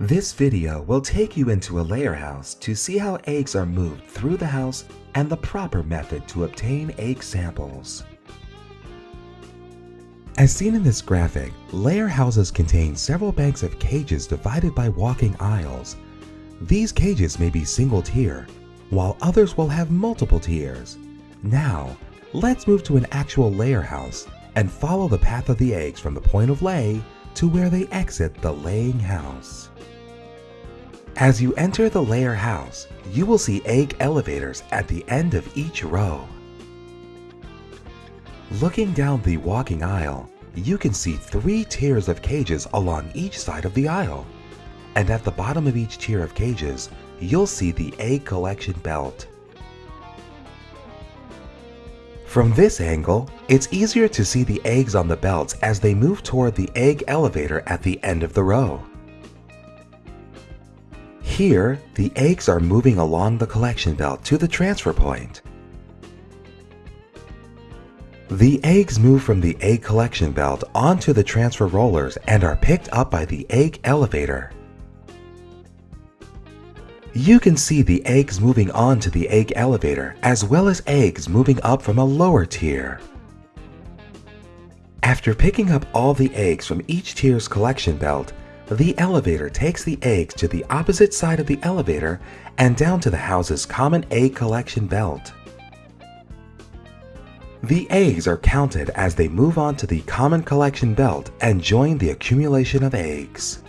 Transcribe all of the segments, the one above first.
This video will take you into a layer house to see how eggs are moved through the house and the proper method to obtain egg samples. As seen in this graphic, layer houses contain several banks of cages divided by walking aisles. These cages may be single tier, while others will have multiple tiers. Now, let's move to an actual layer house and follow the path of the eggs from the point of lay to where they exit the laying house. As you enter the layer house, you will see egg elevators at the end of each row. Looking down the walking aisle, you can see three tiers of cages along each side of the aisle. And at the bottom of each tier of cages, you'll see the egg collection belt. From this angle, it's easier to see the eggs on the belts as they move toward the egg elevator at the end of the row. Here, the eggs are moving along the collection belt to the transfer point. The eggs move from the egg collection belt onto the transfer rollers and are picked up by the egg elevator. You can see the eggs moving on to the egg elevator as well as eggs moving up from a lower tier. After picking up all the eggs from each tier's collection belt, the elevator takes the eggs to the opposite side of the elevator and down to the house's common egg collection belt. The eggs are counted as they move on to the common collection belt and join the accumulation of eggs.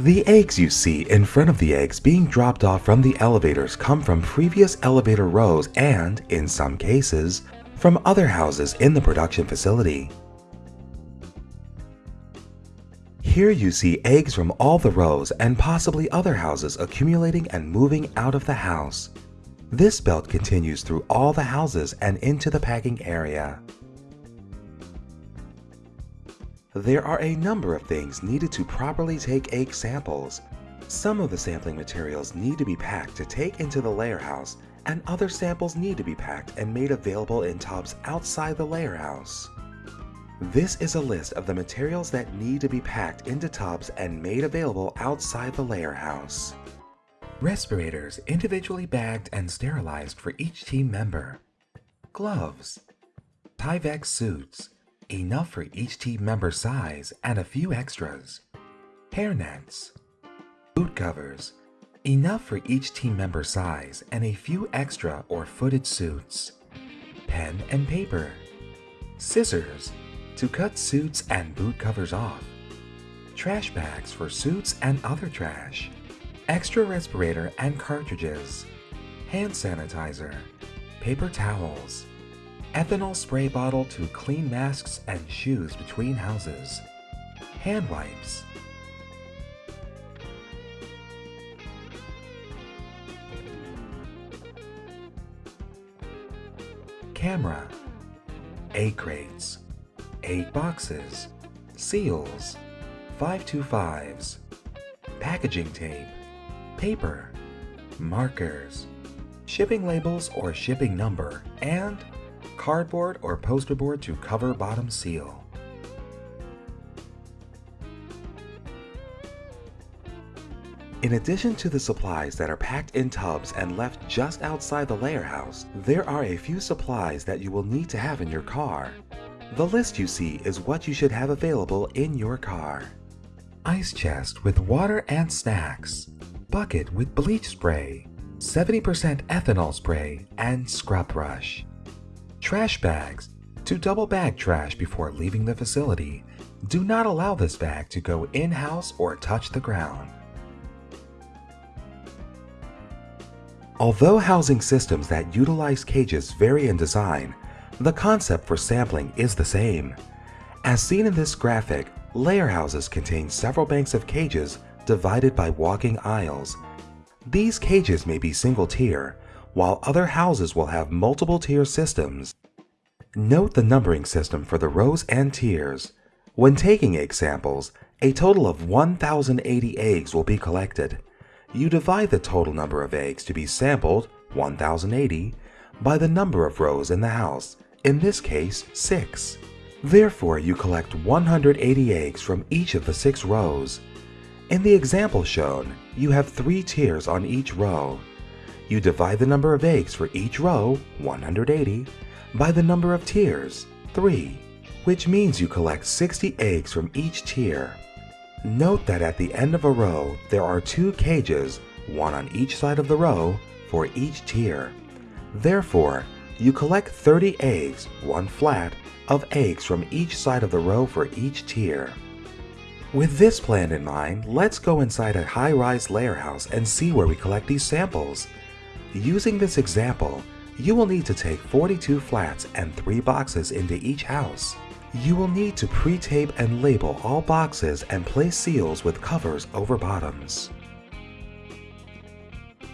The eggs you see in front of the eggs being dropped off from the elevators come from previous elevator rows and, in some cases, from other houses in the production facility. Here you see eggs from all the rows and possibly other houses accumulating and moving out of the house. This belt continues through all the houses and into the packing area. There are a number of things needed to properly take egg samples. Some of the sampling materials need to be packed to take into the layer house, and other samples need to be packed and made available in tubs outside the layer house. This is a list of the materials that need to be packed into tubs and made available outside the layer house. Respirators individually bagged and sterilized for each team member. Gloves. Tyvek suits, enough for each team member size and a few extras. Hair nets. Boot covers, enough for each team member size and a few extra or footed suits. Pen and paper. Scissors, to cut suits and boot covers off. Trash bags for suits and other trash extra respirator and cartridges, hand sanitizer, paper towels, ethanol spray bottle to clean masks and shoes between houses, hand wipes, camera, egg crates, egg boxes, seals, 525s, packaging tape, paper, markers, shipping labels or shipping number, and cardboard or poster board to cover bottom seal. In addition to the supplies that are packed in tubs and left just outside the layer house, there are a few supplies that you will need to have in your car. The list you see is what you should have available in your car. Ice chest with water and snacks bucket with bleach spray, 70% ethanol spray, and scrub brush. Trash bags. To double bag trash before leaving the facility, do not allow this bag to go in-house or touch the ground. Although housing systems that utilize cages vary in design, the concept for sampling is the same. As seen in this graphic, layer houses contain several banks of cages divided by walking aisles. These cages may be single tier, while other houses will have multiple tier systems. Note the numbering system for the rows and tiers. When taking egg samples, a total of 1,080 eggs will be collected. You divide the total number of eggs to be sampled, 1,080, by the number of rows in the house, in this case 6. Therefore, you collect 180 eggs from each of the 6 rows. In the example shown, you have three tiers on each row. You divide the number of eggs for each row, 180, by the number of tiers, 3, which means you collect 60 eggs from each tier. Note that at the end of a row, there are two cages, one on each side of the row, for each tier. Therefore, you collect 30 eggs, one flat, of eggs from each side of the row for each tier. With this plan in mind, let's go inside a high-rise layer house and see where we collect these samples. Using this example, you will need to take 42 flats and 3 boxes into each house. You will need to pre-tape and label all boxes and place seals with covers over bottoms.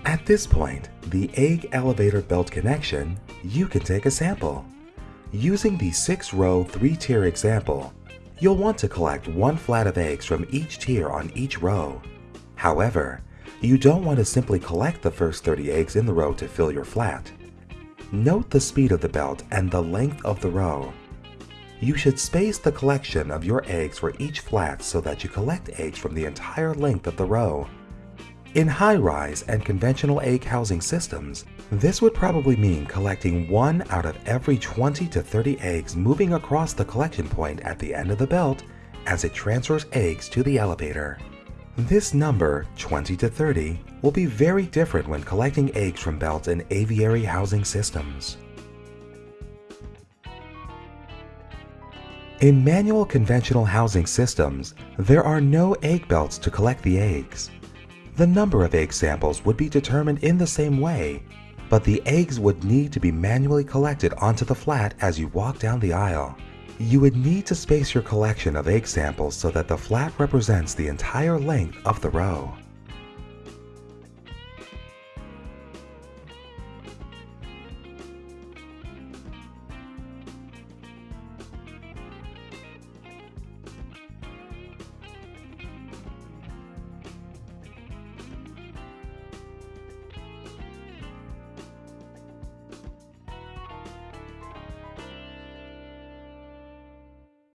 At this point, the egg elevator belt connection, you can take a sample. Using the 6-row 3-tier example, you'll want to collect one flat of eggs from each tier on each row. However, you don't want to simply collect the first 30 eggs in the row to fill your flat. Note the speed of the belt and the length of the row. You should space the collection of your eggs for each flat so that you collect eggs from the entire length of the row. In high-rise and conventional egg housing systems, this would probably mean collecting one out of every 20 to 30 eggs moving across the collection point at the end of the belt as it transfers eggs to the elevator. This number, 20 to 30, will be very different when collecting eggs from belts in aviary housing systems. In manual conventional housing systems, there are no egg belts to collect the eggs. The number of egg samples would be determined in the same way, but the eggs would need to be manually collected onto the flat as you walk down the aisle. You would need to space your collection of egg samples so that the flat represents the entire length of the row.